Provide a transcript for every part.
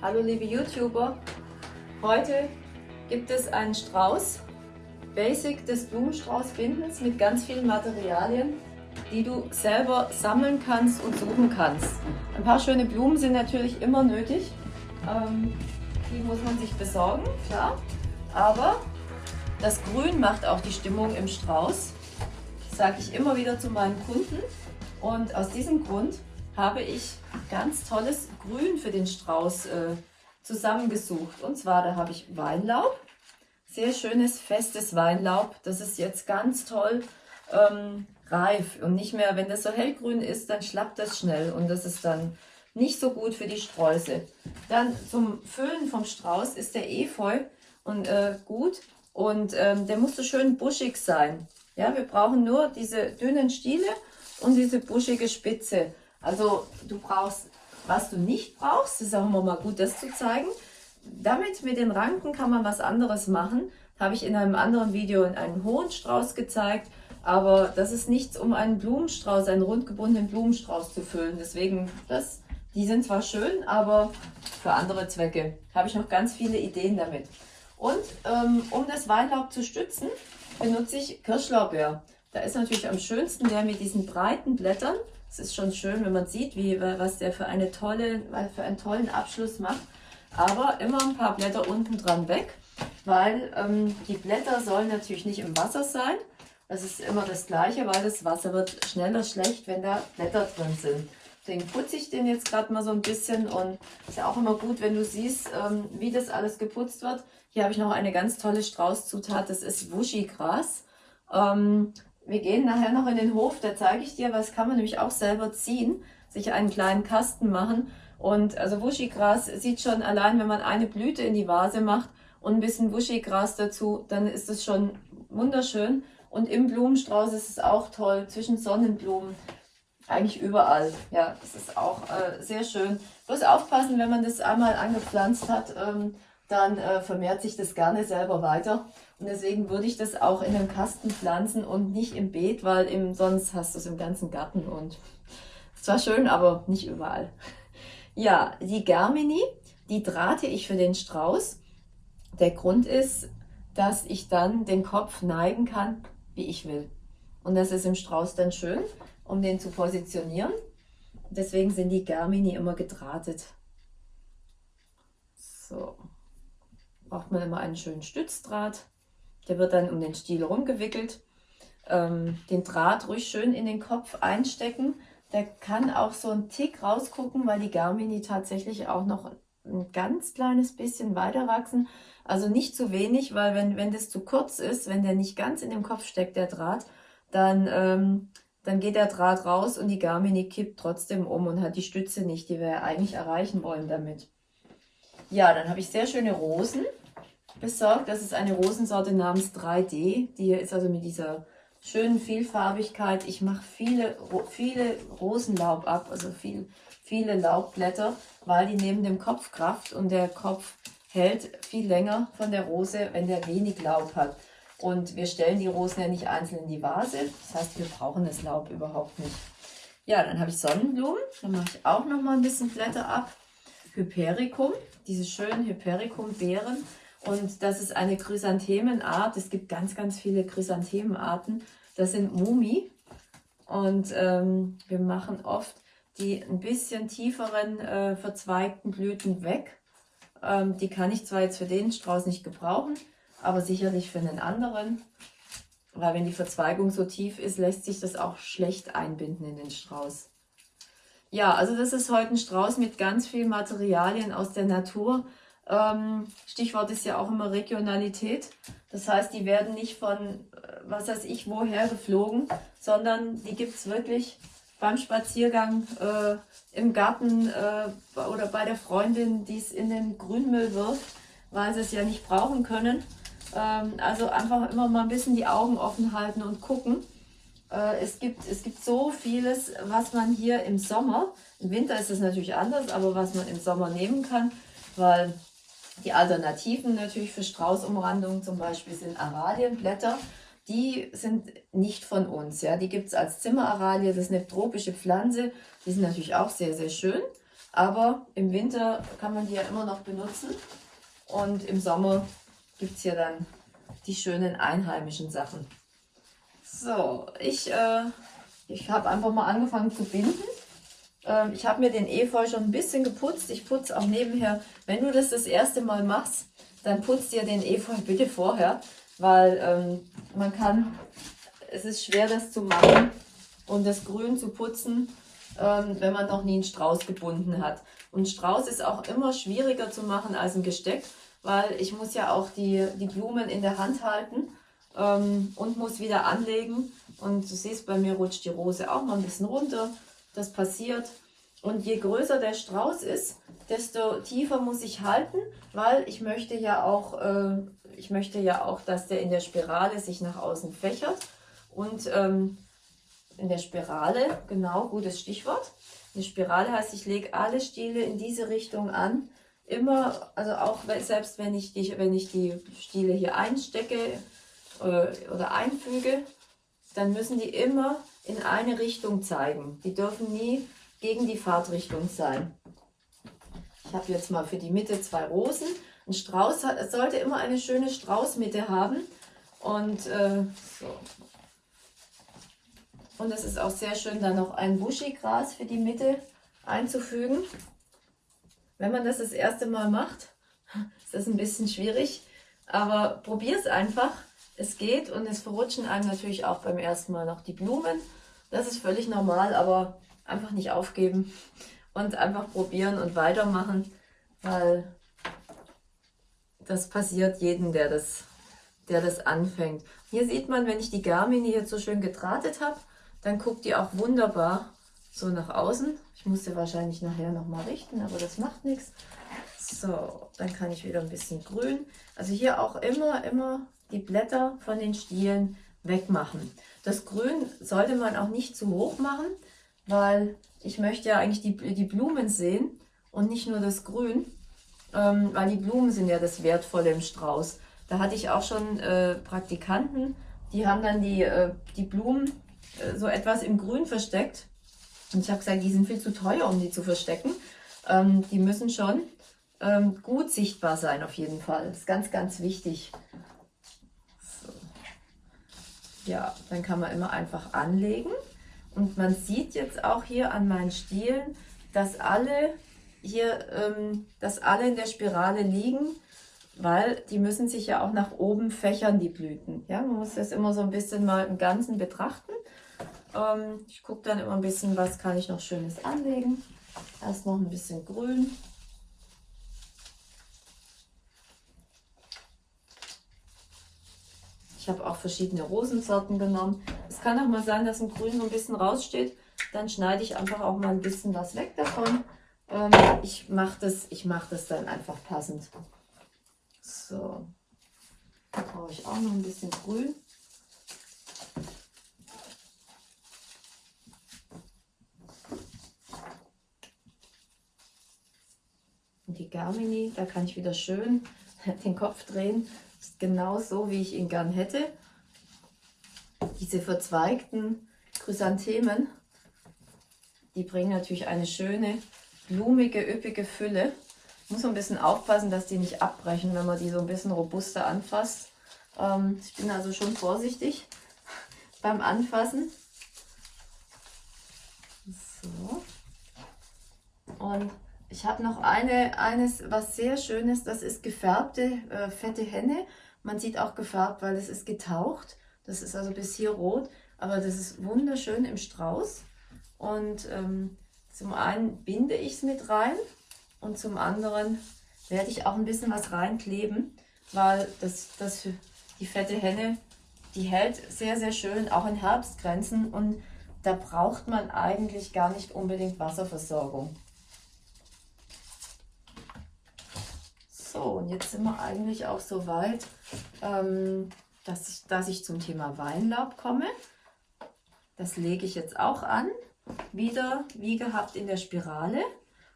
Hallo liebe YouTuber, heute gibt es einen Strauß, Basic des Blumenstraußbindens mit ganz vielen Materialien, die du selber sammeln kannst und suchen kannst. Ein paar schöne Blumen sind natürlich immer nötig, ähm, die muss man sich besorgen, klar, aber das Grün macht auch die Stimmung im Strauß, sage ich immer wieder zu meinen Kunden. Und aus diesem Grund habe ich ganz tolles Grün für den Strauß äh, zusammengesucht. Und zwar, da habe ich Weinlaub, sehr schönes, festes Weinlaub. Das ist jetzt ganz toll ähm, reif und nicht mehr, wenn das so hellgrün ist, dann schlappt das schnell und das ist dann nicht so gut für die Sträuße. Dann zum Füllen vom Strauß ist der Efeu und, äh, gut und ähm, der muss so schön buschig sein. Ja, wir brauchen nur diese dünnen Stiele und diese buschige Spitze. Also du brauchst, was du nicht brauchst, ist auch immer mal gut, das zu zeigen. Damit mit den Ranken kann man was anderes machen. Habe ich in einem anderen Video in einen hohen Strauß gezeigt. Aber das ist nichts, um einen Blumenstrauß, einen rundgebundenen Blumenstrauß zu füllen. Deswegen, das, die sind zwar schön, aber für andere Zwecke habe ich noch ganz viele Ideen damit. Und ähm, um das Weinlaub zu stützen, benutze ich Kirschlaubeer. Da ist natürlich am schönsten der mit diesen breiten Blättern. Es ist schon schön, wenn man sieht, wie, was der für, eine tolle, für einen tollen Abschluss macht. Aber immer ein paar Blätter unten dran weg, weil ähm, die Blätter sollen natürlich nicht im Wasser sein. Das ist immer das Gleiche, weil das Wasser wird schneller schlecht, wenn da Blätter drin sind. Deswegen putze ich den jetzt gerade mal so ein bisschen und ist ja auch immer gut, wenn du siehst, ähm, wie das alles geputzt wird. Hier habe ich noch eine ganz tolle Straußzutat, das ist Wuschigras. Ähm, wir gehen nachher noch in den Hof, da zeige ich dir, was kann man nämlich auch selber ziehen, sich einen kleinen Kasten machen. Und also Wuschigras sieht schon allein, wenn man eine Blüte in die Vase macht und ein bisschen Wuschigras dazu, dann ist es schon wunderschön. Und im Blumenstrauß ist es auch toll, zwischen Sonnenblumen, eigentlich überall. Ja, das ist auch äh, sehr schön. Bloß aufpassen, wenn man das einmal angepflanzt hat, ähm, dann äh, vermehrt sich das gerne selber weiter. Und deswegen würde ich das auch in einem Kasten pflanzen und nicht im Beet, weil im, sonst hast du es im ganzen Garten und es war schön, aber nicht überall. Ja, die Germini, die drahte ich für den Strauß. Der Grund ist, dass ich dann den Kopf neigen kann, wie ich will. Und das ist im Strauß dann schön, um den zu positionieren. Deswegen sind die Germini immer gedrahtet. So braucht man immer einen schönen Stützdraht. Der wird dann um den Stiel rumgewickelt. Ähm, den Draht ruhig schön in den Kopf einstecken. Der kann auch so ein Tick rausgucken, weil die Garmini tatsächlich auch noch ein ganz kleines bisschen weiter wachsen. Also nicht zu wenig, weil wenn, wenn das zu kurz ist, wenn der nicht ganz in dem Kopf steckt, der Draht, dann, ähm, dann geht der Draht raus und die Garmini kippt trotzdem um und hat die Stütze nicht, die wir eigentlich erreichen wollen damit. Ja, dann habe ich sehr schöne Rosen besorgt. Das ist eine Rosensorte namens 3D. Die hier ist also mit dieser schönen Vielfarbigkeit. Ich mache viele, viele Rosenlaub ab, also viel, viele Laubblätter, weil die nehmen dem Kopf Kraft und der Kopf hält viel länger von der Rose, wenn der wenig Laub hat. Und wir stellen die Rosen ja nicht einzeln in die Vase. Das heißt, wir brauchen das Laub überhaupt nicht. Ja, dann habe ich Sonnenblumen. Dann mache ich auch noch mal ein bisschen Blätter ab. Hypericum, diese schönen Hypericum-Beeren. Und das ist eine Chrysanthemenart. Es gibt ganz, ganz viele Chrysanthemenarten. Das sind Mumi. Und ähm, wir machen oft die ein bisschen tieferen äh, verzweigten Blüten weg. Ähm, die kann ich zwar jetzt für den Strauß nicht gebrauchen, aber sicherlich für einen anderen. Weil wenn die Verzweigung so tief ist, lässt sich das auch schlecht einbinden in den Strauß. Ja, also das ist heute ein Strauß mit ganz vielen Materialien aus der Natur. Ähm, Stichwort ist ja auch immer Regionalität. Das heißt, die werden nicht von, äh, was weiß ich, woher geflogen, sondern die gibt es wirklich beim Spaziergang äh, im Garten äh, oder bei der Freundin, die es in den Grünmüll wirft, weil sie es ja nicht brauchen können. Ähm, also einfach immer mal ein bisschen die Augen offen halten und gucken. Äh, es, gibt, es gibt so vieles, was man hier im Sommer, im Winter ist es natürlich anders, aber was man im Sommer nehmen kann, weil die Alternativen natürlich für Straußumrandungen zum Beispiel sind Aralienblätter. Die sind nicht von uns. Ja, Die gibt es als Zimmeraralie, das ist eine tropische Pflanze. Die sind natürlich auch sehr, sehr schön. Aber im Winter kann man die ja immer noch benutzen. Und im Sommer gibt es hier dann die schönen einheimischen Sachen. So, ich, äh, ich habe einfach mal angefangen zu binden. Ähm, ich habe mir den Efeu schon ein bisschen geputzt. Ich putze auch nebenher. Wenn du das das erste Mal machst, dann putzt dir den Efeu bitte vorher, weil ähm, man kann, es ist schwer das zu machen und das Grün zu putzen, ähm, wenn man noch nie einen Strauß gebunden hat. Und Strauß ist auch immer schwieriger zu machen als ein Gesteck, weil ich muss ja auch die, die Blumen in der Hand halten ähm, und muss wieder anlegen. Und du siehst, bei mir rutscht die Rose auch mal ein bisschen runter. Das passiert. Und je größer der Strauß ist, desto tiefer muss ich halten, weil ich möchte ja auch, äh, ich möchte ja auch, dass der in der Spirale sich nach außen fächert. Und ähm, in der Spirale, genau, gutes Stichwort. Eine Spirale heißt, ich lege alle Stiele in diese Richtung an. Immer, also auch selbst wenn ich die, wenn ich die Stiele hier einstecke oder, äh, oder einfüge, dann müssen die immer in eine Richtung zeigen. Die dürfen nie gegen die Fahrtrichtung sein. Ich habe jetzt mal für die Mitte zwei Rosen. Ein Strauß hat, sollte immer eine schöne Straußmitte haben. Und äh, so. Und es ist auch sehr schön, da noch ein Buschigras für die Mitte einzufügen. Wenn man das das erste Mal macht, ist das ein bisschen schwierig. Aber probier es einfach. Es geht und es verrutschen einem natürlich auch beim ersten Mal noch die Blumen. Das ist völlig normal, aber einfach nicht aufgeben und einfach probieren und weitermachen, weil das passiert jedem, der das, der das anfängt. Hier sieht man, wenn ich die Garmini jetzt so schön gedrahtet habe, dann guckt die auch wunderbar so nach außen. Ich muss sie wahrscheinlich nachher nochmal richten, aber das macht nichts. So, dann kann ich wieder ein bisschen grün. Also hier auch immer, immer die Blätter von den Stielen wegmachen. Das Grün sollte man auch nicht zu hoch machen, weil ich möchte ja eigentlich die, die Blumen sehen und nicht nur das Grün, ähm, weil die Blumen sind ja das Wertvolle im Strauß. Da hatte ich auch schon äh, Praktikanten, die haben dann die, äh, die Blumen äh, so etwas im Grün versteckt. Und ich habe gesagt, die sind viel zu teuer, um die zu verstecken. Ähm, die müssen schon ähm, gut sichtbar sein auf jeden Fall. Das ist ganz, ganz wichtig. So. Ja, dann kann man immer einfach anlegen. Und man sieht jetzt auch hier an meinen Stielen, dass alle hier, ähm, dass alle in der Spirale liegen, weil die müssen sich ja auch nach oben fächern, die Blüten. Ja, man muss das immer so ein bisschen mal im Ganzen betrachten. Ähm, ich gucke dann immer ein bisschen, was kann ich noch Schönes anlegen. Erst noch ein bisschen Grün. Ich habe auch verschiedene Rosensorten genommen. Es kann auch mal sein, dass ein Grün so ein bisschen raussteht. Dann schneide ich einfach auch mal ein bisschen was weg davon. Ähm, ich mache das, mach das dann einfach passend. So, da brauche ich auch noch ein bisschen Grün. Und die Garmini, da kann ich wieder schön den Kopf drehen. Ist genau so, wie ich ihn gern hätte. Diese verzweigten Chrysanthemen, die bringen natürlich eine schöne, blumige, üppige Fülle. Muss ein bisschen aufpassen, dass die nicht abbrechen, wenn man die so ein bisschen robuster anfasst. Ähm, ich bin also schon vorsichtig beim Anfassen. So. Und ich habe noch eine, eines, was sehr schön ist, das ist gefärbte äh, fette Henne. Man sieht auch gefärbt, weil es ist getaucht. Das ist also bis hier rot, aber das ist wunderschön im Strauß. Und ähm, zum einen binde ich es mit rein und zum anderen werde ich auch ein bisschen was reinkleben, weil das, das die fette Henne, die hält sehr, sehr schön, auch in Herbstgrenzen und da braucht man eigentlich gar nicht unbedingt Wasserversorgung. So, und jetzt sind wir eigentlich auch so weit, ähm, dass, ich, dass ich zum Thema Weinlaub komme. Das lege ich jetzt auch an, wieder wie gehabt in der Spirale.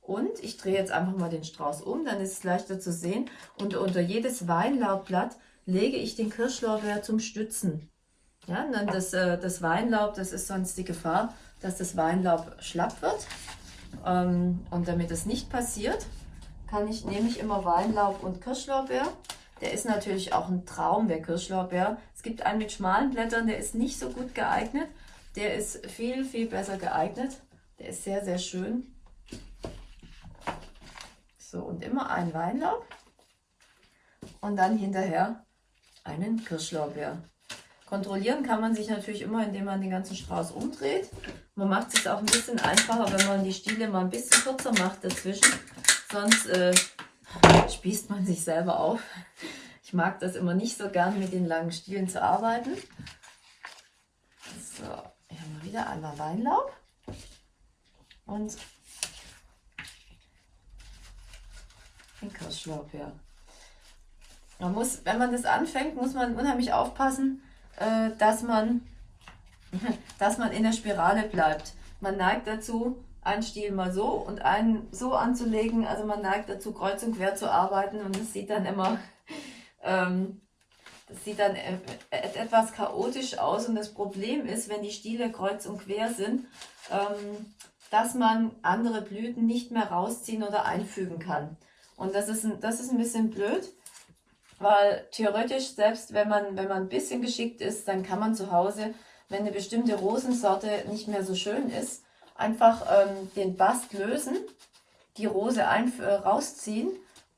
Und ich drehe jetzt einfach mal den Strauß um, dann ist es leichter zu sehen. Und unter jedes Weinlaubblatt lege ich den Kirschlorbeer zum Stützen. Ja, und dann das, äh, das Weinlaub, das ist sonst die Gefahr, dass das Weinlaub schlapp wird. Ähm, und damit das nicht passiert, kann ich, nehme ich immer Weinlaub und Kirschlorbeer. Der ist natürlich auch ein Traum, der Kirschlorbeer. Es gibt einen mit schmalen Blättern, der ist nicht so gut geeignet. Der ist viel, viel besser geeignet. Der ist sehr, sehr schön. So, und immer ein Weinlaub. Und dann hinterher einen Kirschlorbeer. Kontrollieren kann man sich natürlich immer, indem man den ganzen Strauß umdreht. Man macht es auch ein bisschen einfacher, wenn man die Stiele mal ein bisschen kürzer macht dazwischen. Sonst äh, spießt man sich selber auf. Ich mag das immer nicht so gern, mit den langen Stielen zu arbeiten. So, hier haben wir wieder einmal Weinlaub. Und den Kirschlorbeer. Man muss, wenn man das anfängt, muss man unheimlich aufpassen, äh, dass, man, dass man in der Spirale bleibt. Man neigt dazu, einen Stiel mal so und einen so anzulegen. Also man neigt dazu, kreuz und quer zu arbeiten und das sieht dann immer, ähm, das sieht dann e-, e-, etwas chaotisch aus. Und das Problem ist, wenn die Stiele kreuz und quer sind, ähm, dass man andere Blüten nicht mehr rausziehen oder einfügen kann. Und das ist, ein, das ist ein bisschen blöd, weil theoretisch, selbst wenn man, wenn man ein bisschen geschickt ist, dann kann man zu Hause, wenn eine bestimmte Rosensorte nicht mehr so schön ist, einfach ähm, den Bast lösen, die Rose äh, rausziehen,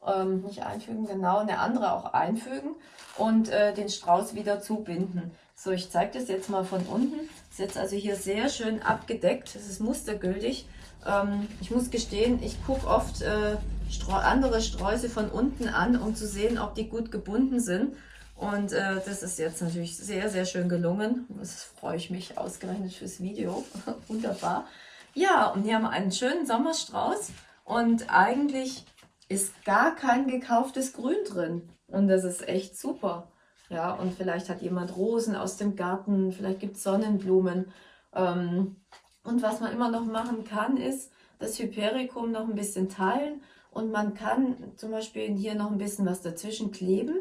ähm, nicht einfügen, genau, eine andere auch einfügen und äh, den Strauß wieder zubinden. So, ich zeige das jetzt mal von unten. Ist jetzt also hier sehr schön abgedeckt. Das ist mustergültig. Ähm, ich muss gestehen, ich gucke oft äh, andere Sträuße von unten an, um zu sehen, ob die gut gebunden sind. Und äh, das ist jetzt natürlich sehr, sehr schön gelungen. Das freue ich mich ausgerechnet fürs Video. Wunderbar. Ja, und hier haben einen schönen Sommerstrauß. Und eigentlich ist gar kein gekauftes Grün drin. Und das ist echt super. Ja, und vielleicht hat jemand Rosen aus dem Garten, vielleicht gibt es Sonnenblumen. Ähm, und was man immer noch machen kann, ist das Hypericum noch ein bisschen teilen und man kann zum Beispiel hier noch ein bisschen was dazwischen kleben,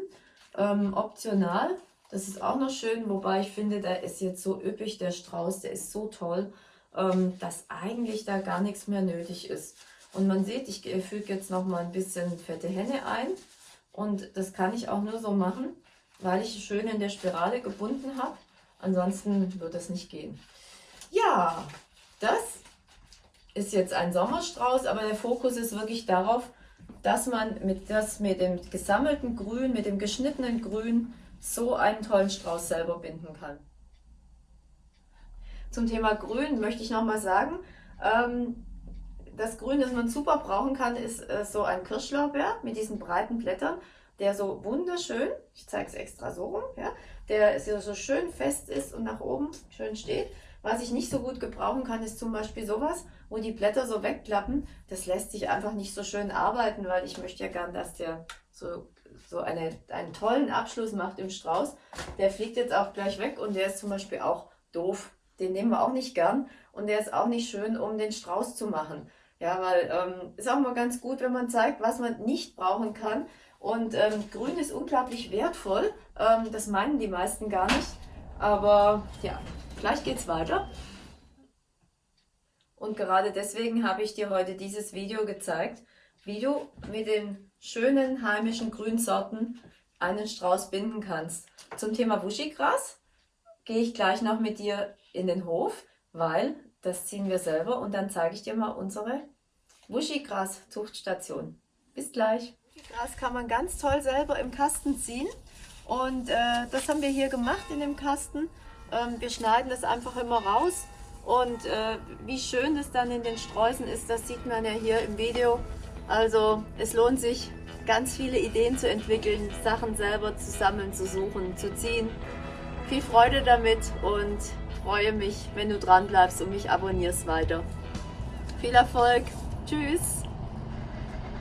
ähm, optional. Das ist auch noch schön, wobei ich finde, der ist jetzt so üppig, der Strauß, der ist so toll, dass eigentlich da gar nichts mehr nötig ist. Und man sieht, ich füge jetzt noch mal ein bisschen fette Henne ein und das kann ich auch nur so machen, weil ich schön in der Spirale gebunden habe. Ansonsten wird das nicht gehen. Ja, das ist jetzt ein Sommerstrauß, aber der Fokus ist wirklich darauf, dass man mit, das, mit dem gesammelten Grün, mit dem geschnittenen Grün so einen tollen Strauß selber binden kann. Zum Thema Grün möchte ich nochmal sagen, ähm, das Grün, das man super brauchen kann, ist äh, so ein Kirschlorbeer mit diesen breiten Blättern, der so wunderschön, ich zeige es extra so rum, ja, der so schön fest ist und nach oben schön steht. Was ich nicht so gut gebrauchen kann, ist zum Beispiel sowas, wo die Blätter so wegklappen. Das lässt sich einfach nicht so schön arbeiten, weil ich möchte ja gern, dass der so, so eine, einen tollen Abschluss macht im Strauß. Der fliegt jetzt auch gleich weg und der ist zum Beispiel auch doof. Den nehmen wir auch nicht gern und der ist auch nicht schön, um den Strauß zu machen. Ja, weil ähm, ist auch mal ganz gut, wenn man zeigt, was man nicht brauchen kann. Und ähm, Grün ist unglaublich wertvoll. Ähm, das meinen die meisten gar nicht. Aber ja, Gleich geht's weiter. Und gerade deswegen habe ich dir heute dieses Video gezeigt, wie du mit den schönen heimischen Grünsorten einen Strauß binden kannst. Zum Thema Wuschigras gehe ich gleich noch mit dir in den Hof, weil das ziehen wir selber und dann zeige ich dir mal unsere Wuschigras-Zuchtstation. Bis gleich. Wuschigras kann man ganz toll selber im Kasten ziehen und äh, das haben wir hier gemacht in dem Kasten. Ähm, wir schneiden das einfach immer raus und äh, wie schön das dann in den Sträußen ist, das sieht man ja hier im Video. Also es lohnt sich, ganz viele Ideen zu entwickeln, Sachen selber zu sammeln, zu suchen, zu ziehen. Viel Freude damit und freue mich, wenn du dran bleibst und mich abonnierst weiter. Viel Erfolg. Tschüss.